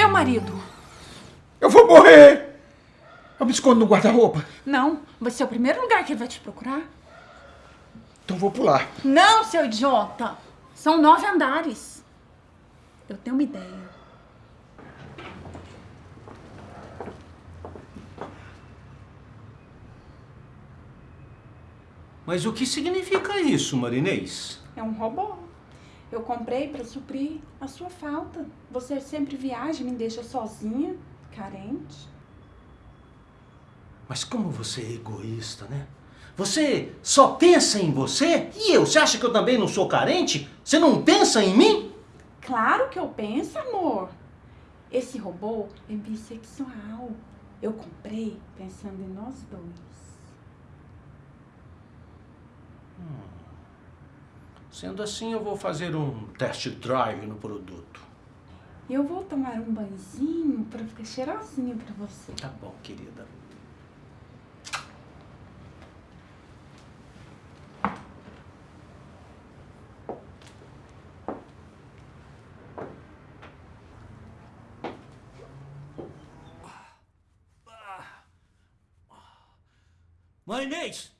Meu marido. Eu vou morrer! Eu me escondo no guarda-roupa. Não, vai ser o primeiro lugar que ele vai te procurar. Então vou pular. Não, seu idiota! São nove andares. Eu tenho uma ideia. Mas o que significa isso, Marinês? É um robô. Eu comprei para suprir a sua falta. Você sempre viaja e me deixa sozinha, carente. Mas como você é egoísta, né? Você só pensa em você? E eu? Você acha que eu também não sou carente? Você não pensa em mim? Claro que eu penso, amor. Esse robô é bissexual. Eu comprei pensando em nós dois. Sendo assim, eu vou fazer um test drive no produto. Eu vou tomar um banhozinho para ficar cheirosinha para você. Tá bom, querida. Mãe Inês!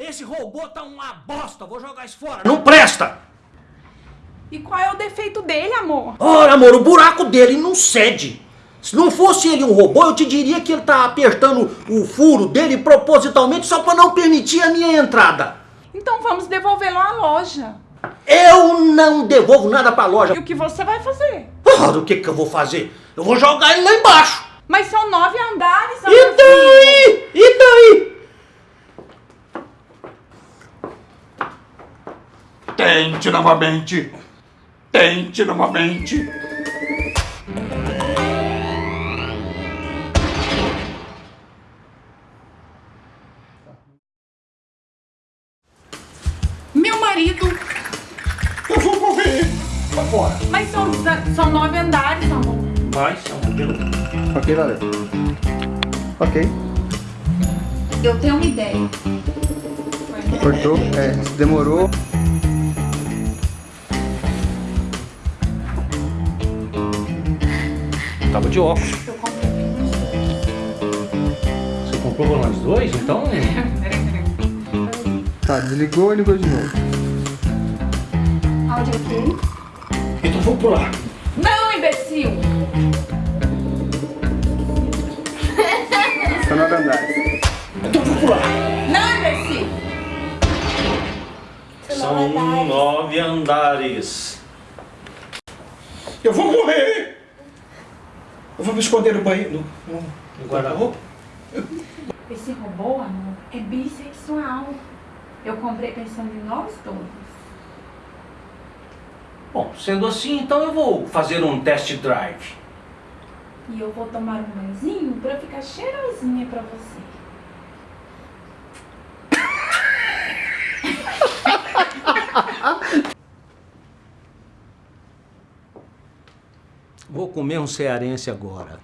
Esse robô tá uma bosta, vou jogar isso fora. Não presta! E qual é o defeito dele, amor? Ora, amor, o buraco dele não cede. Se não fosse ele um robô, eu te diria que ele tá apertando o furo dele propositalmente só para não permitir a minha entrada. Então vamos devolvê-lo à loja. Eu não devolvo nada pra loja. E o que você vai fazer? Ora, o que que eu vou fazer? Eu vou jogar ele lá embaixo. Mas são nove andares, E daí? E daí? Tente novamente. Tente novamente. Meu marido. Eu vou morrer. Vai fora. Mas são, são nove andares, amor. Vai, são beleza. Ok, valeu. Ok. Eu tenho uma ideia. Cortou. É, demorou. Tava de óculos. Eu comprei. Você comprou pra nós dois? Então... Tá, desligou e ligou de novo. Áudio ok? Então vou pular. Não, imbecil! São nove andares. Então vou pular. Não, imbecil! São nove andares. Eu vou morrer. Eu vou me esconder no banheiro. No, no, no guarda-roupa. Esse robô, amor, é bissexual. Eu comprei pensando em nós dois. Bom, sendo assim, então eu vou fazer um test drive. E eu vou tomar um banhozinho pra ficar cheirosinha pra você. Comer um cearense agora.